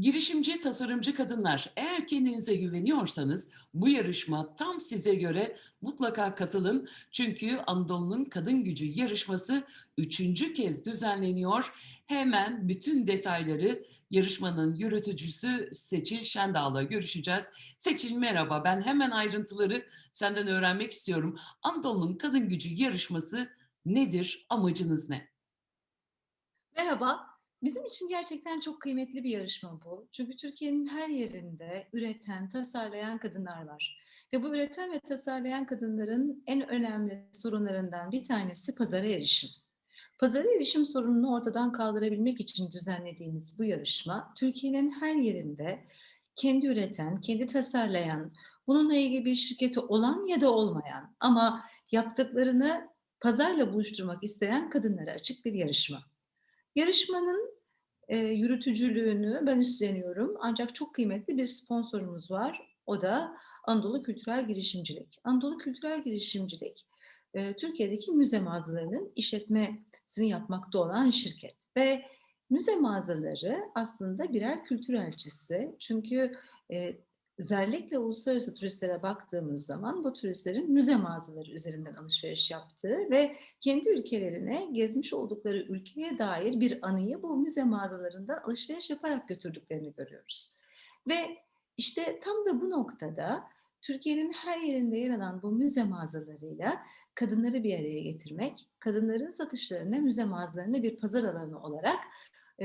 Girişimci, tasarımcı kadınlar, eğer kendinize güveniyorsanız bu yarışma tam size göre mutlaka katılın. Çünkü Anadolu'nun Kadın Gücü yarışması üçüncü kez düzenleniyor. Hemen bütün detayları yarışmanın yürütücüsü Seçil Şendal'la görüşeceğiz. Seçil merhaba, ben hemen ayrıntıları senden öğrenmek istiyorum. Anadolu'nun Kadın Gücü yarışması nedir, amacınız ne? Merhaba. Bizim için gerçekten çok kıymetli bir yarışma bu. Çünkü Türkiye'nin her yerinde üreten, tasarlayan kadınlar var. Ve bu üreten ve tasarlayan kadınların en önemli sorunlarından bir tanesi pazara erişim. Pazara erişim sorununu ortadan kaldırabilmek için düzenlediğimiz bu yarışma, Türkiye'nin her yerinde kendi üreten, kendi tasarlayan, bununla ilgili bir şirketi olan ya da olmayan ama yaptıklarını pazarla buluşturmak isteyen kadınlara açık bir yarışma. Yarışmanın e, yürütücülüğünü ben üstleniyorum. Ancak çok kıymetli bir sponsorumuz var. O da Anadolu Kültürel Girişimcilik. Anadolu Kültürel Girişimcilik, e, Türkiye'deki müze mağazalarının işletmesini yapmakta olan şirket. Ve müze mağazaları aslında birer kültür elçisi. Çünkü e, özellikle uluslararası turistlere baktığımız zaman bu turistlerin müze mağazaları üzerinden alışveriş yaptığı ve kendi ülkelerine gezmiş oldukları ülkeye dair bir anıyı bu müze mağazalarından alışveriş yaparak götürdüklerini görüyoruz. Ve işte tam da bu noktada Türkiye'nin her yerinde yer alan bu müze mağazalarıyla kadınları bir araya getirmek, kadınların satışlarını müze mağazalarına bir pazar alanı olarak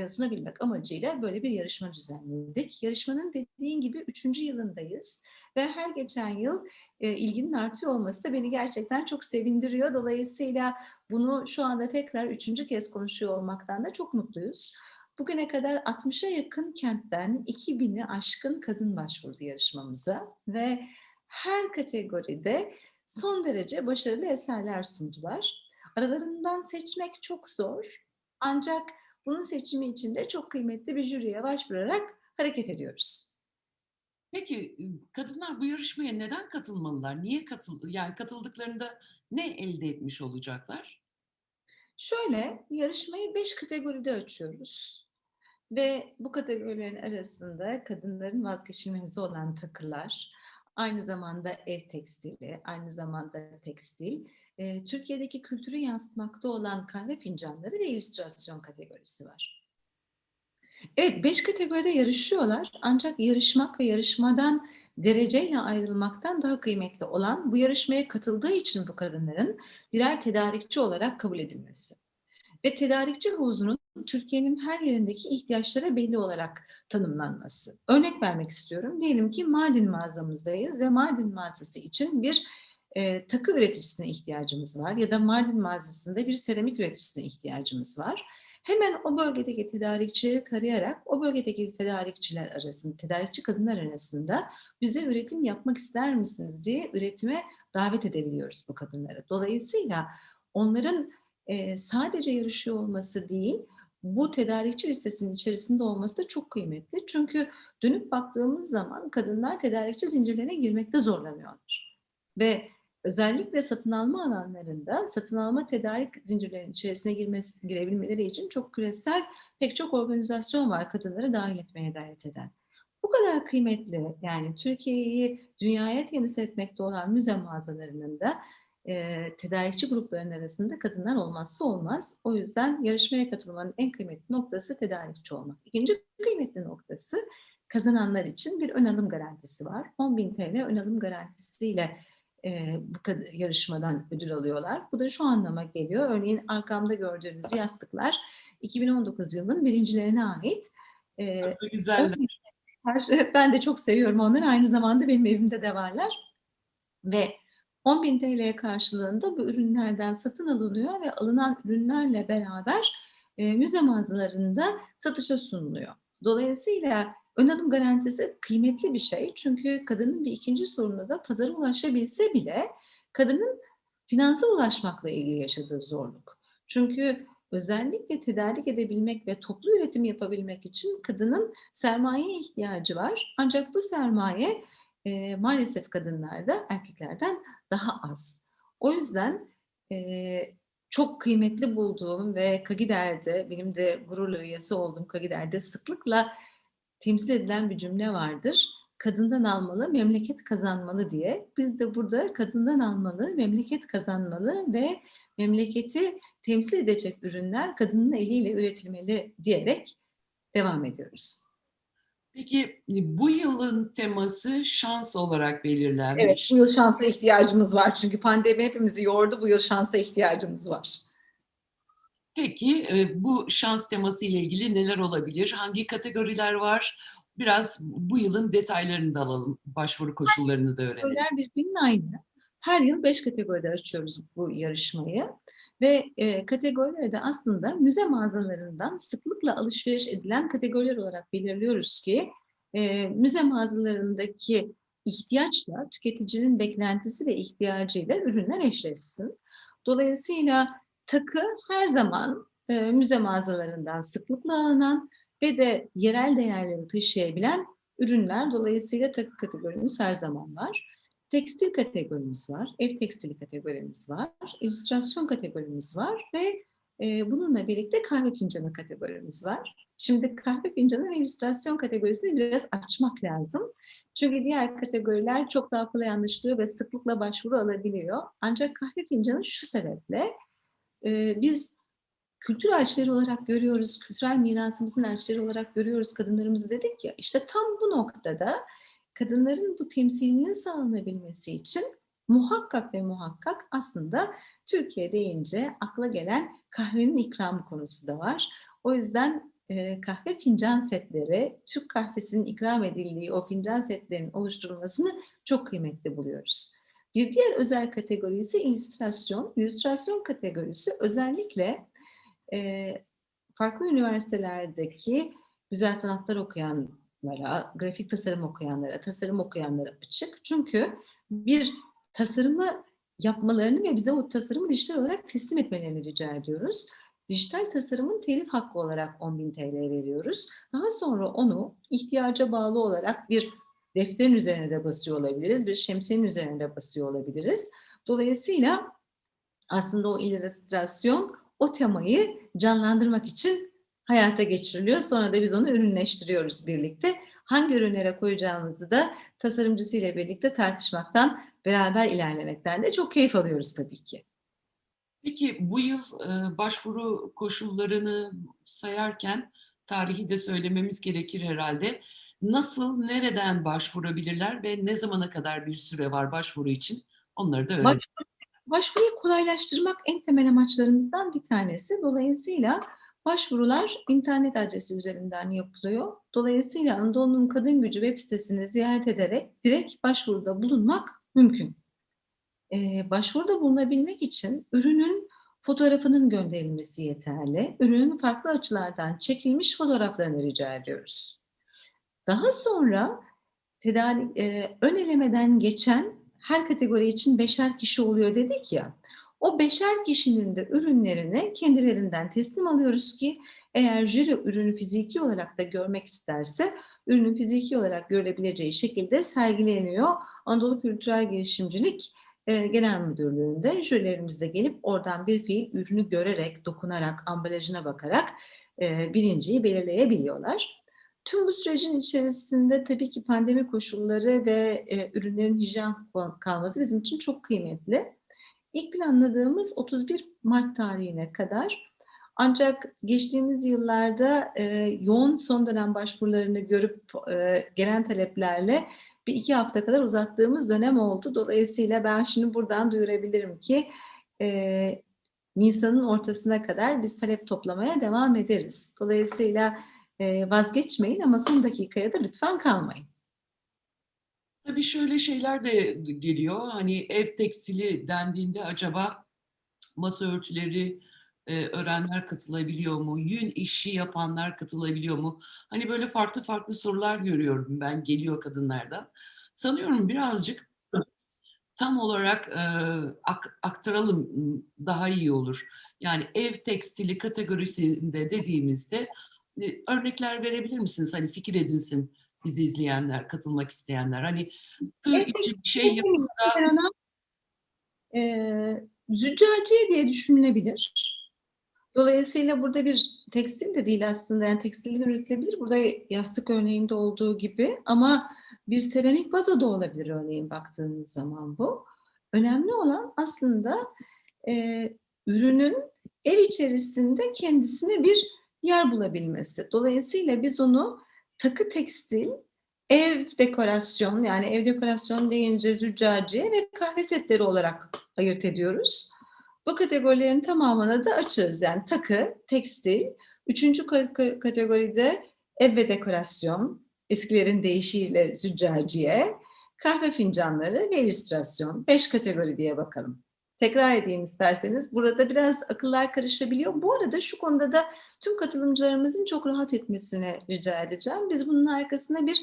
sunabilmek amacıyla böyle bir yarışma düzenledik. Yarışmanın dediğin gibi üçüncü yılındayız ve her geçen yıl e, ilginin artıyor olması da beni gerçekten çok sevindiriyor. Dolayısıyla bunu şu anda tekrar üçüncü kez konuşuyor olmaktan da çok mutluyuz. Bugüne kadar 60'a yakın kentten 2000'i aşkın kadın başvurdu yarışmamıza ve her kategoride son derece başarılı eserler sundular. Aralarından seçmek çok zor ancak bunun seçimi için de çok kıymetli bir jüriye başvurarak hareket ediyoruz. Peki kadınlar bu yarışmaya neden katılmalılar? Niye katıl yani katıldıklarında ne elde etmiş olacaklar? Şöyle, yarışmayı beş kategoride açıyoruz. Ve bu kategorilerin arasında kadınların vazgeçilmezi olan takılar, aynı zamanda ev tekstili, aynı zamanda tekstil, e, Türkiye'deki kültürü yansıtmakta olan kahve fincanları ve illüstrasyon kategorisi var. Evet, beş kategoride yarışıyorlar ancak yarışmak ve yarışmadan dereceyle ayrılmaktan daha kıymetli olan bu yarışmaya katıldığı için bu kadınların birer tedarikçi olarak kabul edilmesi. Ve tedarikçi havuzunun Türkiye'nin her yerindeki ihtiyaçlara belli olarak tanımlanması. Örnek vermek istiyorum. Diyelim ki Mardin mağazamızdayız ve Mardin mağazası için bir e, takı üreticisine ihtiyacımız var ya da Mardin mağazasında bir seramik üreticisine ihtiyacımız var. Hemen o bölgedeki tedarikçileri tarayarak o bölgedeki tedarikçiler arasında, tedarikçi kadınlar arasında bize üretim yapmak ister misiniz diye üretime davet edebiliyoruz bu kadınları. Dolayısıyla onların e, sadece yarışıyor olması değil, bu tedarikçi listesinin içerisinde olması da çok kıymetli. Çünkü dönüp baktığımız zaman kadınlar tedarikçi zincirlerine girmekte zorlanıyorlar. Ve özellikle satın alma alanlarında satın alma tedarik zincirlerinin içerisine girmesi, girebilmeleri için çok küresel pek çok organizasyon var kadınları dahil etmeye gayret eden. Bu kadar kıymetli yani Türkiye'yi dünyaya temsil etmekte olan müze mağazalarının da e, tedarikçi gruplarının arasında kadınlar olmazsa olmaz. O yüzden yarışmaya katılmanın en kıymetli noktası tedarikçi olmak. İkinci kıymetli noktası kazananlar için bir ön alım garantisi var. 10.000 TL ön alım garantisiyle e, bu yarışmadan ödül alıyorlar. Bu da şu anlama geliyor. Örneğin arkamda gördüğünüz yastıklar 2019 yılının birincilerine ait. E, güzeller. Ben de çok seviyorum onları. Aynı zamanda benim evimde de varlar. Ve 10.000 TL karşılığında bu ürünlerden satın alınıyor ve alınan ürünlerle beraber e, müze mağazalarında satışa sunuluyor. Dolayısıyla ön alım garantisi kıymetli bir şey. Çünkü kadının bir ikinci sorunu da pazara ulaşabilse bile kadının finansa ulaşmakla ilgili yaşadığı zorluk. Çünkü özellikle tedarik edebilmek ve toplu üretim yapabilmek için kadının sermaye ihtiyacı var. Ancak bu sermaye e, maalesef kadınlarda erkeklerden daha az. O yüzden e, çok kıymetli bulduğum ve Kagider'de, benim de gururla üyesi olduğum Kagider'de sıklıkla temsil edilen bir cümle vardır. Kadından almalı, memleket kazanmalı diye. Biz de burada kadından almalı, memleket kazanmalı ve memleketi temsil edecek ürünler kadının eliyle üretilmeli diyerek devam ediyoruz. Peki e, bu yılın teması şans olarak belirlenmiş. Evet, bu yıl şansa ihtiyacımız var çünkü pandemi hepimizi yordu. Bu yıl şansa ihtiyacımız var. Peki e, bu şans teması ile ilgili neler olabilir? Hangi kategoriler var? Biraz bu yılın detaylarını da alalım. Başvuru koşullarını da öğrenelim. Kategoriler birbirinin aynı. Her yıl beş kategoride açıyoruz bu yarışmayı. Ve e, kategorileri de aslında müze mağazalarından sıklıkla alışveriş edilen kategoriler olarak belirliyoruz ki e, müze mağazalarındaki ihtiyaçla tüketicinin beklentisi ve ihtiyacıyla ürünler eşleşsin. Dolayısıyla takı her zaman e, müze mağazalarından sıklıkla alınan ve de yerel değerleri taşıyabilen ürünler. Dolayısıyla takı kategorimiz her zaman var. Tekstil kategorimiz var, ev tekstili kategorimiz var, illüstrasyon kategorimiz var ve e, bununla birlikte kahve fincanı kategorimiz var. Şimdi kahve fincanı ve illüstrasyon kategorisini biraz açmak lazım. Çünkü diğer kategoriler çok daha kolay anlaşılıyor ve sıklıkla başvuru alabiliyor. Ancak kahve fincanı şu sebeple e, biz kültür elçileri olarak görüyoruz, kültürel mirasımızın elçileri olarak görüyoruz kadınlarımızı dedik ya. İşte tam bu noktada kadınların bu temsilinin sağlanabilmesi için muhakkak ve muhakkak aslında Türkiye deyince akla gelen kahvenin ikramı konusu da var. O yüzden e, kahve fincan setleri, Türk kahvesinin ikram edildiği o fincan setlerinin oluşturulmasını çok kıymetli buluyoruz. Bir diğer özel kategori ise illüstrasyon. İllüstrasyon kategorisi özellikle e, farklı üniversitelerdeki güzel sanatlar okuyanlara, grafik tasarım okuyanlara, tasarım okuyanlara açık. Çünkü bir tasarımı yapmalarını ve bize o tasarımı dijital olarak teslim etmelerini rica ediyoruz. Dijital tasarımın telif hakkı olarak 10.000 TL veriyoruz. Daha sonra onu ihtiyaca bağlı olarak bir defterin üzerine de basıyor olabiliriz, bir şemsiyenin üzerine de basıyor olabiliriz. Dolayısıyla aslında o illüstrasyon o temayı canlandırmak için hayata geçiriliyor. Sonra da biz onu ürünleştiriyoruz birlikte. Hangi ürünlere koyacağımızı da tasarımcısıyla birlikte tartışmaktan, beraber ilerlemekten de çok keyif alıyoruz tabii ki. Peki bu yıl e, başvuru koşullarını sayarken tarihi de söylememiz gerekir herhalde. Nasıl, nereden başvurabilirler ve ne zamana kadar bir süre var başvuru için? Onları da öğrenelim. Başvuru, başvuruyu kolaylaştırmak en temel amaçlarımızdan bir tanesi. Dolayısıyla başvurular internet adresi üzerinden yapılıyor. Dolayısıyla Anadolu'nun Kadın Gücü web sitesini ziyaret ederek direkt başvuruda bulunmak mümkün. Ee, başvuruda bulunabilmek için ürünün fotoğrafının gönderilmesi yeterli. Ürünün farklı açılardan çekilmiş fotoğraflarını rica ediyoruz. Daha sonra tedarik, e, ön elemeden geçen her kategori için beşer kişi oluyor dedik ya. O beşer kişinin de ürünlerini kendilerinden teslim alıyoruz ki eğer jüri ürünü fiziki olarak da görmek isterse ürünün fiziki olarak görülebileceği şekilde sergileniyor. Anadolu Kültürel Girişimcilik e, Genel Müdürlüğü'nde jürilerimiz de gelip oradan bir fiil ürünü görerek, dokunarak, ambalajına bakarak e, birinciyi belirleyebiliyorlar. Tüm bu sürecin içerisinde tabii ki pandemi koşulları ve e, ürünlerin hijyen kalması bizim için çok kıymetli. İlk planladığımız 31 Mart tarihine kadar ancak geçtiğimiz yıllarda e, yoğun son dönem başvurularını görüp e, gelen taleplerle bir iki hafta kadar uzattığımız dönem oldu. Dolayısıyla ben şimdi buradan duyurabilirim ki e, Nisan'ın ortasına kadar biz talep toplamaya devam ederiz. Dolayısıyla vazgeçmeyin ama son dakikaya da lütfen kalmayın. Tabii şöyle şeyler de geliyor. Hani ev tekstili dendiğinde acaba masa örtüleri e, öğrenler katılabiliyor mu? Yün işi yapanlar katılabiliyor mu? Hani böyle farklı farklı sorular görüyorum ben geliyor kadınlardan. Sanıyorum birazcık tam olarak e, ak, aktaralım daha iyi olur. Yani ev tekstili kategorisinde dediğimizde örnekler verebilir misiniz? Hani fikir edinsin bizi izleyenler, katılmak isteyenler. Hani tığ Evet, için bir şey yapıp da Ben ona e, züccaciye diye düşünülebilir. Dolayısıyla burada bir tekstil de değil aslında. Yani tekstilden üretilebilir. Burada yastık örneğinde olduğu gibi ama bir seramik vazo da olabilir örneğin baktığınız zaman bu. Önemli olan aslında e, ürünün ev içerisinde kendisine bir yer bulabilmesi. Dolayısıyla biz onu takı tekstil, ev dekorasyon yani ev dekorasyon deyince züccaciye ve kahve setleri olarak ayırt ediyoruz. Bu kategorilerin tamamına da açığız. Yani takı, tekstil, üçüncü ka- kategoride ev ve dekorasyon, eskilerin deyişiyle züccaciye, kahve fincanları ve illüstrasyon. Beş kategori diye bakalım. Tekrar edeyim isterseniz. Burada biraz akıllar karışabiliyor. Bu arada şu konuda da tüm katılımcılarımızın çok rahat etmesini rica edeceğim. Biz bunun arkasına bir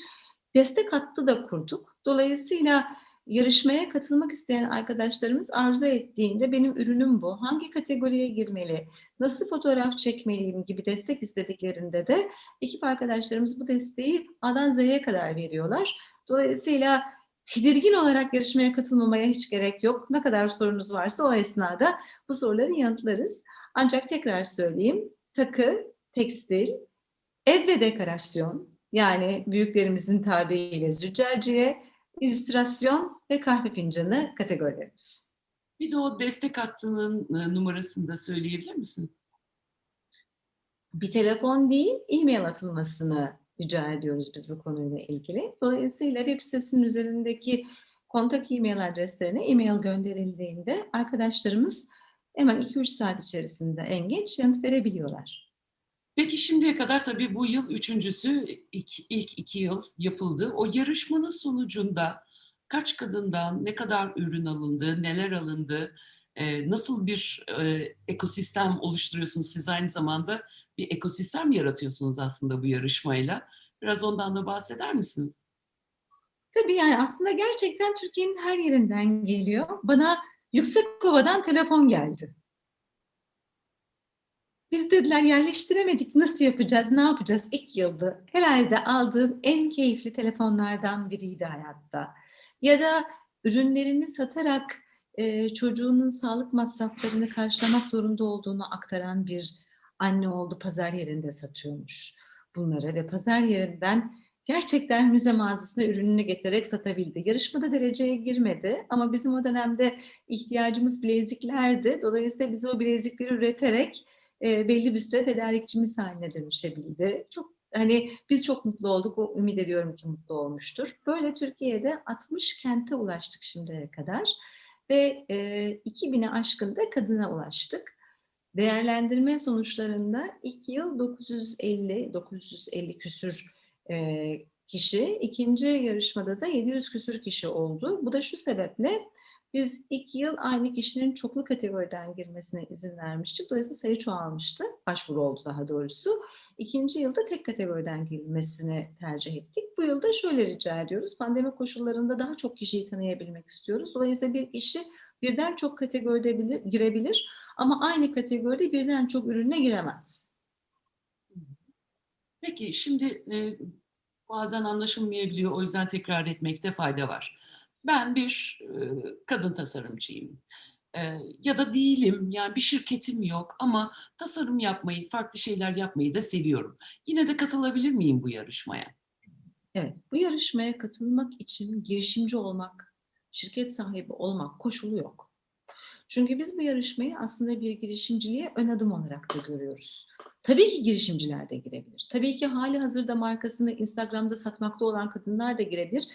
destek hattı da kurduk. Dolayısıyla yarışmaya katılmak isteyen arkadaşlarımız arzu ettiğinde benim ürünüm bu, hangi kategoriye girmeli, nasıl fotoğraf çekmeliyim gibi destek istediklerinde de ekip arkadaşlarımız bu desteği A'dan Z'ye kadar veriyorlar. Dolayısıyla tedirgin olarak yarışmaya katılmamaya hiç gerek yok. Ne kadar sorunuz varsa o esnada bu soruları yanıtlarız. Ancak tekrar söyleyeyim, takı, tekstil, ev ve dekorasyon, yani büyüklerimizin tabiriyle züccaciye, illüstrasyon ve kahve fincanı kategorilerimiz. Bir de o destek hattının e, numarasını da söyleyebilir misin? Bir telefon değil, e-mail atılmasını rica ediyoruz biz bu konuyla ilgili. Dolayısıyla web sitesinin üzerindeki kontak e-mail adreslerine e-mail gönderildiğinde arkadaşlarımız hemen 2-3 saat içerisinde en geç yanıt verebiliyorlar. Peki şimdiye kadar tabii bu yıl üçüncüsü ilk, ilk iki yıl yapıldı. O yarışmanın sonucunda kaç kadından ne kadar ürün alındı, neler alındı, nasıl bir ekosistem oluşturuyorsunuz siz aynı zamanda bir ekosistem yaratıyorsunuz aslında bu yarışmayla. Biraz ondan da bahseder misiniz? Tabii yani aslında gerçekten Türkiye'nin her yerinden geliyor. Bana Yüksekova'dan telefon geldi. Biz dediler yerleştiremedik, nasıl yapacağız, ne yapacağız? İlk yıldı. Herhalde aldığım en keyifli telefonlardan biriydi hayatta. Ya da ürünlerini satarak e, çocuğunun sağlık masraflarını karşılamak zorunda olduğunu aktaran bir anne oldu. Pazar yerinde satıyormuş bunları ve pazar yerinden gerçekten müze mağazasına ürününü getirerek satabildi. Yarışmada dereceye girmedi ama bizim o dönemde ihtiyacımız bileziklerdi. Dolayısıyla biz o bilezikleri üreterek e, belli bir süre tedarikçimiz haline dönüşebildi. Çok hani biz çok mutlu olduk. O ümit ediyorum ki mutlu olmuştur. Böyle Türkiye'de 60 kente ulaştık şimdiye kadar ve e, 2000'e aşkın da kadına ulaştık. Değerlendirme sonuçlarında ilk yıl 950 950 küsür e, kişi, ikinci yarışmada da 700 küsür kişi oldu. Bu da şu sebeple biz ilk yıl aynı kişinin çoklu kategoriden girmesine izin vermiştik. Dolayısıyla sayı çoğalmıştı. Başvuru oldu daha doğrusu. İkinci yılda tek kategoriden girilmesini tercih ettik. Bu yılda şöyle rica ediyoruz. Pandemi koşullarında daha çok kişiyi tanıyabilmek istiyoruz. Dolayısıyla bir kişi birden çok kategoride bilir, girebilir ama aynı kategoride birden çok ürüne giremez. Peki şimdi e, bazen anlaşılmayabiliyor o yüzden tekrar etmekte fayda var. Ben bir e, kadın tasarımcıyım e, ya da değilim yani bir şirketim yok ama tasarım yapmayı, farklı şeyler yapmayı da seviyorum. Yine de katılabilir miyim bu yarışmaya? Evet, bu yarışmaya katılmak için girişimci olmak, şirket sahibi olmak koşulu yok. Çünkü biz bu yarışmayı aslında bir girişimciliğe ön adım olarak da görüyoruz. Tabii ki girişimciler de girebilir. Tabii ki hali hazırda markasını Instagram'da satmakta olan kadınlar da girebilir.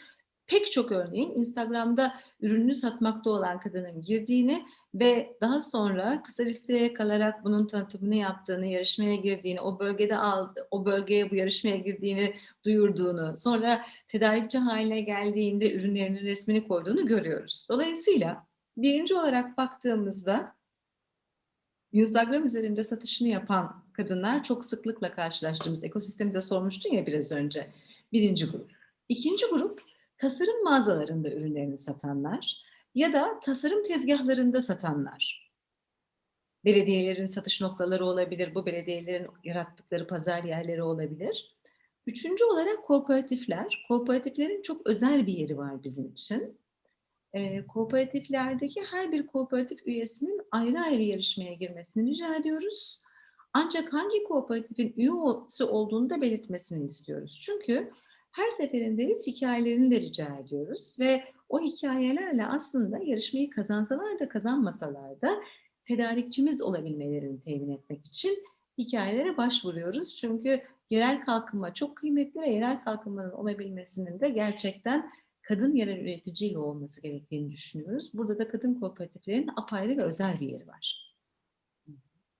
Pek çok örneğin Instagram'da ürününü satmakta olan kadının girdiğini ve daha sonra kısa listeye kalarak bunun tanıtımını yaptığını, yarışmaya girdiğini, o bölgede aldı, o bölgeye bu yarışmaya girdiğini duyurduğunu, sonra tedarikçi haline geldiğinde ürünlerinin resmini koyduğunu görüyoruz. Dolayısıyla birinci olarak baktığımızda Instagram üzerinde satışını yapan kadınlar çok sıklıkla karşılaştığımız ekosistemi de sormuştun ya biraz önce. Birinci grup. İkinci grup tasarım mağazalarında ürünlerini satanlar ya da tasarım tezgahlarında satanlar. Belediyelerin satış noktaları olabilir, bu belediyelerin yarattıkları pazar yerleri olabilir. Üçüncü olarak kooperatifler. Kooperatiflerin çok özel bir yeri var bizim için. E, kooperatiflerdeki her bir kooperatif üyesinin ayrı ayrı yarışmaya girmesini rica ediyoruz. Ancak hangi kooperatifin üyesi olduğunu da belirtmesini istiyoruz. Çünkü her seferinde biz hikayelerini de rica ediyoruz ve o hikayelerle aslında yarışmayı kazansalar da kazanmasalar da tedarikçimiz olabilmelerini temin etmek için hikayelere başvuruyoruz. Çünkü yerel kalkınma çok kıymetli ve yerel kalkınmanın olabilmesinin de gerçekten kadın yerel üreticiyle olması gerektiğini düşünüyoruz. Burada da kadın kooperatiflerin apayrı ve özel bir yeri var.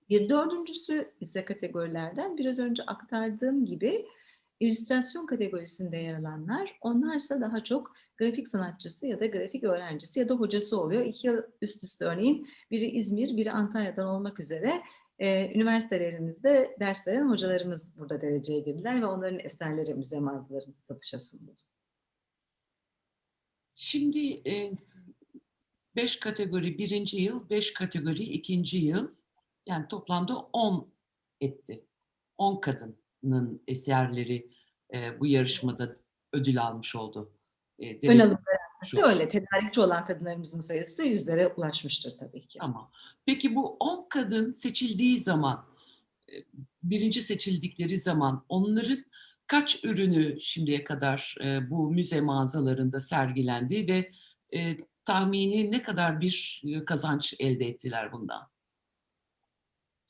Bir dördüncüsü ise kategorilerden biraz önce aktardığım gibi illüstrasyon kategorisinde yer alanlar. Onlarsa daha çok grafik sanatçısı ya da grafik öğrencisi ya da hocası oluyor. İki yıl üst üste örneğin biri İzmir, biri Antalya'dan olmak üzere e, üniversitelerimizde ders veren hocalarımız burada dereceye girdiler ve onların eserleri müze mağazalarında satışa sunuldu. Şimdi e, beş kategori birinci yıl, beş kategori ikinci yıl. Yani toplamda 10 etti. 10 kadının eserleri e, bu yarışmada ödül almış oldu. E, Ön alım garantisi öyle. Tedarikçi olan kadınlarımızın sayısı yüzlere ulaşmıştır tabii ki. Tamam. Peki bu 10 kadın seçildiği zaman, birinci seçildikleri zaman onların kaç ürünü şimdiye kadar e, bu müze mağazalarında sergilendi ve e, tahmini ne kadar bir kazanç elde ettiler bundan?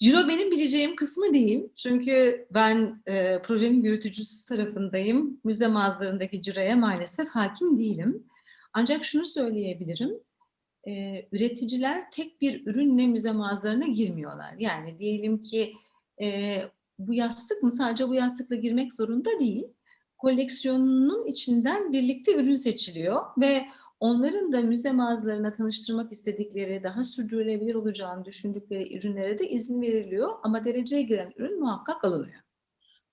Ciro benim bileceğim kısmı değil. Çünkü ben e, projenin yürütücüsü tarafındayım. Müze mağazalarındaki ciroya maalesef hakim değilim. Ancak şunu söyleyebilirim. E, üreticiler tek bir ürünle müze mağazalarına girmiyorlar. Yani diyelim ki e, bu yastık mı sadece bu yastıkla girmek zorunda değil. Koleksiyonunun içinden birlikte ürün seçiliyor ve onların da müze mağazalarına tanıştırmak istedikleri, daha sürdürülebilir olacağını düşündükleri ürünlere de izin veriliyor. Ama dereceye giren ürün muhakkak alınıyor.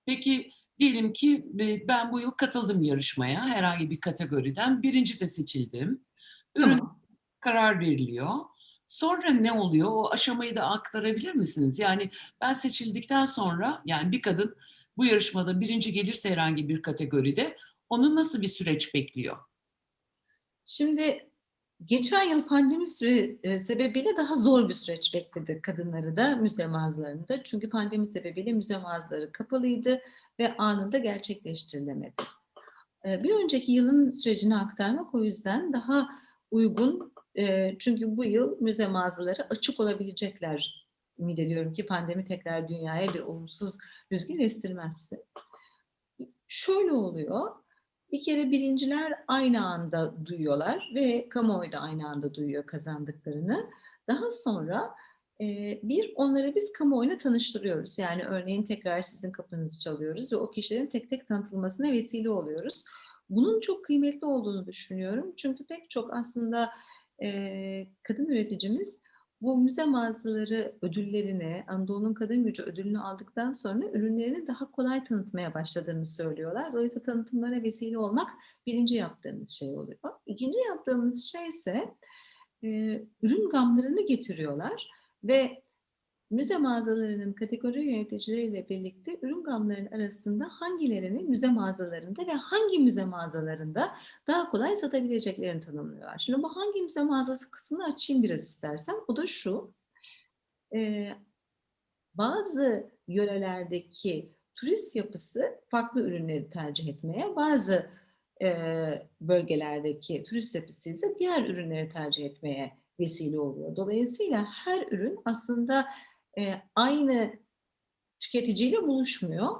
Peki diyelim ki e, ben bu yıl katıldım yarışmaya herhangi bir kategoriden birinci de seçildim. Ürün Tamam. karar veriliyor. Sonra ne oluyor? O aşamayı da aktarabilir misiniz? Yani ben seçildikten sonra yani bir kadın bu yarışmada birinci gelirse herhangi bir kategoride onu nasıl bir süreç bekliyor? Şimdi geçen yıl pandemi süre, e, sebebiyle daha zor bir süreç bekledi kadınları da müze mağazalarında. Çünkü pandemi sebebiyle müze mağazaları kapalıydı ve anında gerçekleştirilemedi. E, Bir önceki yılın sürecini aktarmak o yüzden daha uygun. E, Çünkü bu yıl müze mağazaları açık olabilecekler. Ümit ediyorum ki pandemi tekrar dünyaya bir olumsuz rüzgar estirmezse. Şöyle oluyor. Bir kere birinciler aynı anda duyuyorlar ve kamuoyu da aynı anda duyuyor kazandıklarını. Daha sonra e, bir onları biz kamuoyuna tanıştırıyoruz. Yani örneğin tekrar sizin kapınızı çalıyoruz ve o kişilerin tek tek tanıtılmasına vesile oluyoruz. Bunun çok kıymetli olduğunu düşünüyorum. Çünkü pek çok aslında e, kadın üreticimiz bu müze mağazaları ödüllerini, Anadolu'nun Kadın Gücü ödülünü aldıktan sonra ürünlerini daha kolay tanıtmaya başladığını söylüyorlar. Dolayısıyla tanıtımlara vesile olmak birinci yaptığımız şey oluyor. İkinci yaptığımız şey ise e, ürün gamlarını getiriyorlar ve müze mağazalarının kategori yöneticileriyle birlikte ürün gamlarının arasında hangilerini müze mağazalarında ve hangi müze mağazalarında daha kolay satabileceklerini tanımlıyorlar. Şimdi bu hangi müze mağazası kısmını açayım biraz istersen. O da şu. Ee, bazı yörelerdeki turist yapısı farklı ürünleri tercih etmeye, bazı e, bölgelerdeki turist yapısı ise diğer ürünleri tercih etmeye vesile oluyor. Dolayısıyla her ürün aslında e, aynı tüketiciyle buluşmuyor.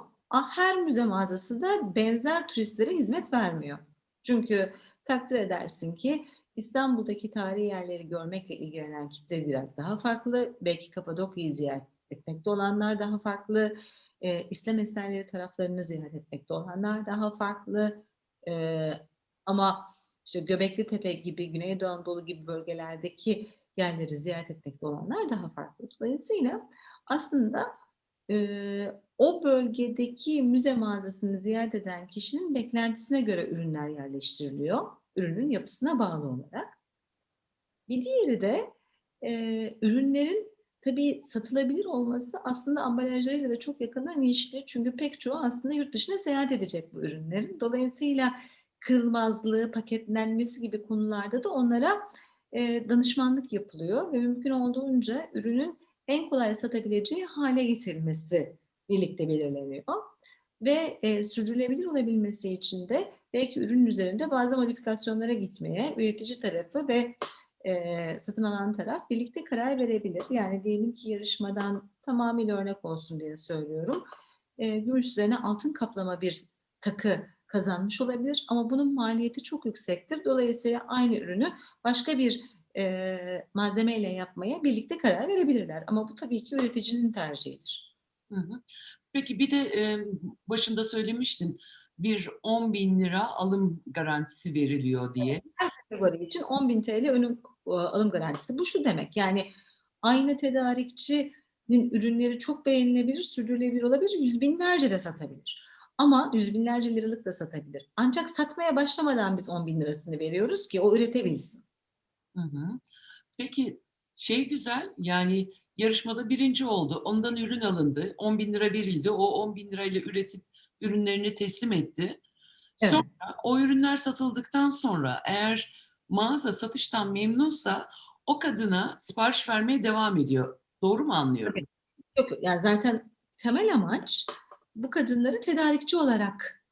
Her müze mağazası da benzer turistlere hizmet vermiyor. Çünkü takdir edersin ki İstanbul'daki tarihi yerleri görmekle ilgilenen kitle biraz daha farklı. Belki Kapadokya'yı ziyaret etmekte olanlar daha farklı. E, İslam eserleri taraflarını ziyaret etmekte olanlar daha farklı. E, ama işte Göbekli Tepe gibi, Güneydoğu Anadolu gibi bölgelerdeki yerleri ziyaret etmekte olanlar daha farklı. Dolayısıyla aslında e, o bölgedeki müze mağazasını ziyaret eden kişinin beklentisine göre ürünler yerleştiriliyor. Ürünün yapısına bağlı olarak. Bir diğeri de e, ürünlerin tabii satılabilir olması aslında ambalajlarıyla da çok yakından ilişkili. Çünkü pek çoğu aslında yurt dışına seyahat edecek bu ürünlerin. Dolayısıyla kırılmazlığı, paketlenmesi gibi konularda da onlara e, danışmanlık yapılıyor ve mümkün olduğunca ürünün en kolay satabileceği hale getirilmesi birlikte belirleniyor. Ve e, sürdürülebilir olabilmesi için de belki ürün üzerinde bazı modifikasyonlara gitmeye üretici tarafı ve e, satın alan taraf birlikte karar verebilir. Yani diyelim ki yarışmadan tamamıyla örnek olsun diye söylüyorum. E, gümüş üzerine altın kaplama bir takı kazanmış olabilir ama bunun maliyeti çok yüksektir. Dolayısıyla aynı ürünü başka bir e, malzemeyle yapmaya birlikte karar verebilirler. Ama bu tabii ki üreticinin tercihidir. Hı hı. Peki bir de e, başında söylemiştin bir 10 bin lira alım garantisi veriliyor diye. Her kategori için 10.000 TL önüm, alım garantisi. Bu şu demek yani aynı tedarikçinin ürünleri çok beğenilebilir, sürdürülebilir olabilir, yüz binlerce de satabilir. Ama yüz binlerce liralık da satabilir. Ancak satmaya başlamadan biz 10 bin lirasını veriyoruz ki o üretebilsin. Hı hı. Peki şey güzel yani yarışmada birinci oldu. Ondan ürün alındı. 10 bin lira verildi. O 10 bin lirayla üretip ürünlerini teslim etti. Evet. Sonra o ürünler satıldıktan sonra eğer mağaza satıştan memnunsa o kadına sipariş vermeye devam ediyor. Doğru mu anlıyorum? Yok, yok. yani zaten temel amaç bu kadınları tedarikçi olarak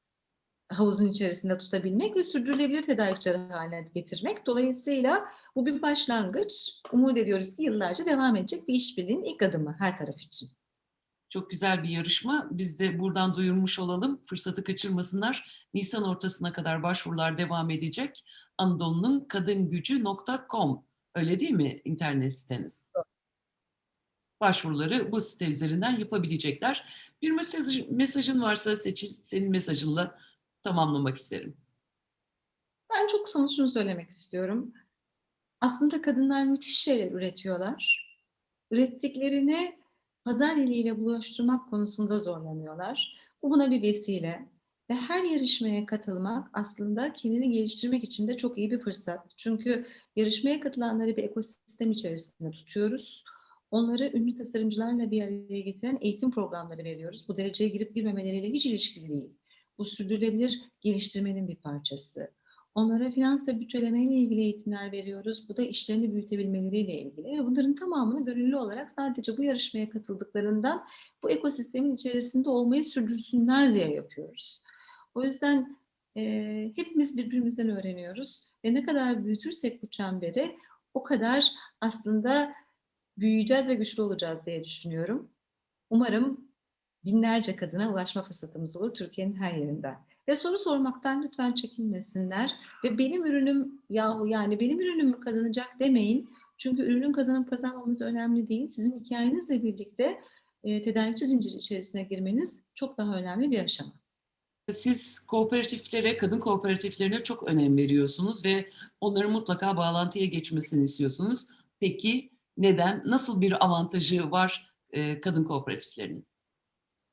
havuzun içerisinde tutabilmek ve sürdürülebilir tedarikçi haline getirmek. Dolayısıyla bu bir başlangıç. Umut ediyoruz ki yıllarca devam edecek bir işbirliğinin ilk adımı her taraf için. Çok güzel bir yarışma. Biz de buradan duyurmuş olalım. Fırsatı kaçırmasınlar. Nisan ortasına kadar başvurular devam edecek. Anadolu'nun kadingücü.com öyle değil mi internet siteniz? Başvuruları bu site üzerinden yapabilecekler. Bir mesaj, mesajın varsa Seçil, senin mesajınla tamamlamak isterim. Ben çok somut şunu söylemek istiyorum. Aslında kadınlar müthiş şeyler üretiyorlar. Ürettiklerini pazar eliyle bulaştırmak konusunda zorlanıyorlar. Bu buna bir vesile. Ve her yarışmaya katılmak aslında kendini geliştirmek için de çok iyi bir fırsat. Çünkü yarışmaya katılanları bir ekosistem içerisinde tutuyoruz. Onları ünlü tasarımcılarla bir araya getiren eğitim programları veriyoruz. Bu dereceye girip girmemeleriyle hiç ilişkili değil. Bu sürdürülebilir geliştirmenin bir parçası. Onlara finans ve bütçeleme ile ilgili eğitimler veriyoruz. Bu da işlerini büyütebilmeleriyle ilgili. Bunların tamamını gönüllü olarak sadece bu yarışmaya katıldıklarından bu ekosistemin içerisinde olmayı sürdürsünler diye yapıyoruz. O yüzden e, hepimiz birbirimizden öğreniyoruz. Ve ne kadar büyütürsek bu çemberi o kadar aslında büyüyeceğiz ve güçlü olacağız diye düşünüyorum. Umarım binlerce kadına ulaşma fırsatımız olur Türkiye'nin her yerinden. Ve soru sormaktan lütfen çekinmesinler. Ve benim ürünüm yahu yani benim ürünüm kazanacak demeyin. Çünkü ürünün kazanıp kazanmaması önemli değil. Sizin hikayenizle birlikte e, tedarikçi zinciri içerisine girmeniz çok daha önemli bir aşama. Siz kooperatiflere, kadın kooperatiflerine çok önem veriyorsunuz ve onların mutlaka bağlantıya geçmesini istiyorsunuz. Peki neden? Nasıl bir avantajı var e, kadın kooperatiflerinin?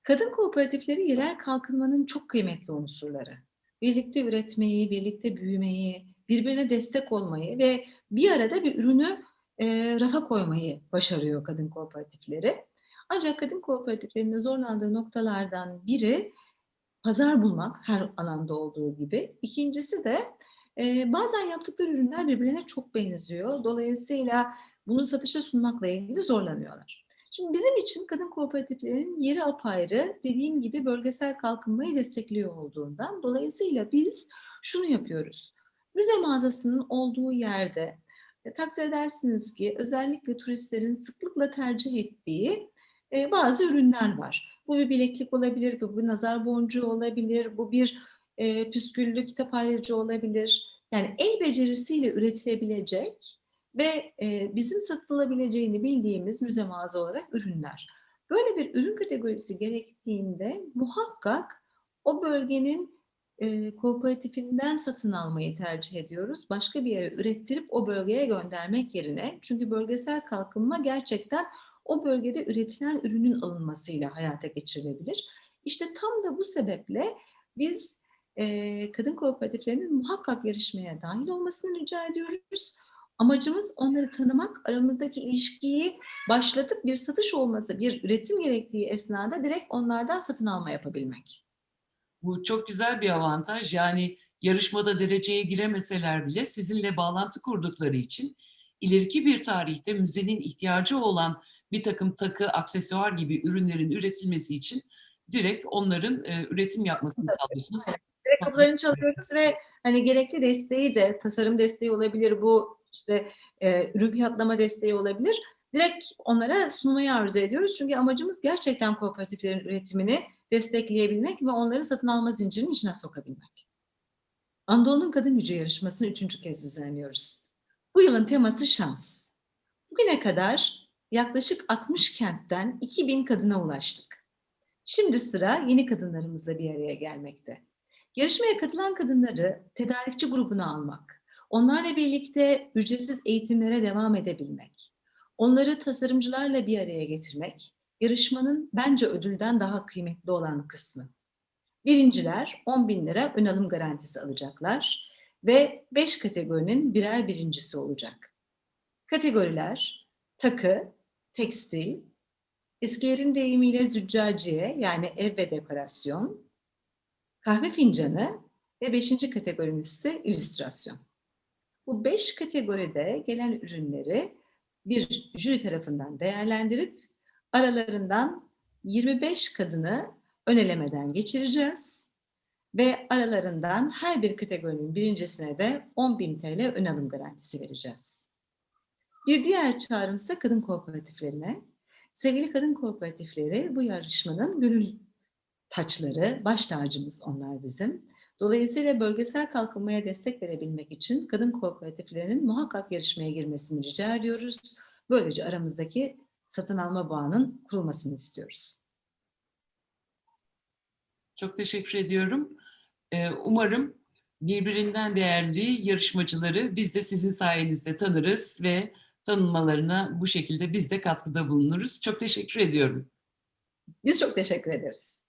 Kadın kooperatifleri yerel kalkınmanın çok kıymetli unsurları. Birlikte üretmeyi, birlikte büyümeyi, birbirine destek olmayı ve bir arada bir ürünü e, rafa koymayı başarıyor kadın kooperatifleri. Ancak kadın kooperatiflerinin zorlandığı noktalardan biri pazar bulmak her alanda olduğu gibi. İkincisi de e, bazen yaptıkları ürünler birbirine çok benziyor. Dolayısıyla bunu satışa sunmakla ilgili zorlanıyorlar. Şimdi bizim için kadın kooperatiflerinin yeri apayrı, dediğim gibi bölgesel kalkınmayı destekliyor olduğundan. Dolayısıyla biz şunu yapıyoruz. Müze mağazasının olduğu yerde e, takdir edersiniz ki özellikle turistlerin sıklıkla tercih ettiği e, bazı ürünler var. Bu bir bileklik olabilir, bu bir nazar boncuğu olabilir, bu bir e, püsküllü kitap ayrıcı olabilir. Yani el becerisiyle üretilebilecek ve e, bizim satılabileceğini bildiğimiz müze mağaza olarak ürünler. Böyle bir ürün kategorisi gerektiğinde muhakkak o bölgenin e, kooperatifinden satın almayı tercih ediyoruz. Başka bir yere ürettirip o bölgeye göndermek yerine. Çünkü bölgesel kalkınma gerçekten o bölgede üretilen ürünün alınmasıyla hayata geçirilebilir. İşte tam da bu sebeple biz e, kadın kooperatiflerinin muhakkak yarışmaya dahil olmasını rica ediyoruz. Amacımız onları tanımak, aramızdaki ilişkiyi başlatıp bir satış olması, bir üretim gerektiği esnada direkt onlardan satın alma yapabilmek. Bu çok güzel bir avantaj. Yani yarışmada dereceye giremeseler bile sizinle bağlantı kurdukları için ileriki bir tarihte müzenin ihtiyacı olan bir takım takı, aksesuar gibi ürünlerin üretilmesi için direkt onların e, üretim yapmasını sağlıyorsunuz. Direkt kapılarını çalıyoruz ve hani gerekli desteği de tasarım desteği olabilir bu işte e, ürün fiyatlama desteği olabilir. Direkt onlara sunmayı arzu ediyoruz. Çünkü amacımız gerçekten kooperatiflerin üretimini destekleyebilmek ve onları satın alma zincirinin içine sokabilmek. Anadolu'nun Kadın Gücü yarışmasını üçüncü kez düzenliyoruz. Bu yılın teması şans. Bugüne kadar yaklaşık 60 kentten 2000 kadına ulaştık. Şimdi sıra yeni kadınlarımızla bir araya gelmekte. Yarışmaya katılan kadınları tedarikçi grubuna almak, onlarla birlikte ücretsiz eğitimlere devam edebilmek, onları tasarımcılarla bir araya getirmek, yarışmanın bence ödülden daha kıymetli olan kısmı. Birinciler 10 bin lira ön alım garantisi alacaklar ve 5 kategorinin birer birincisi olacak. Kategoriler takı, tekstil, eskilerin deyimiyle züccaciye yani ev ve dekorasyon, kahve fincanı ve beşinci kategorimiz ise illüstrasyon. Bu beş kategoride gelen ürünleri bir jüri tarafından değerlendirip aralarından 25 kadını ön elemeden geçireceğiz ve aralarından her bir kategorinin birincisine de 10.000 TL ön alım garantisi vereceğiz. Bir diğer çağrım ise kadın kooperatiflerine. Sevgili kadın kooperatifleri bu yarışmanın gönül taçları, baş tacımız onlar bizim. Dolayısıyla bölgesel kalkınmaya destek verebilmek için kadın kooperatiflerinin muhakkak yarışmaya girmesini rica ediyoruz. Böylece aramızdaki satın alma bağının kurulmasını istiyoruz. Çok teşekkür ediyorum. Ee, Umarım birbirinden değerli yarışmacıları biz de sizin sayenizde tanırız ve tanınmalarına bu şekilde biz de katkıda bulunuruz. Çok teşekkür ediyorum. Biz çok teşekkür ederiz.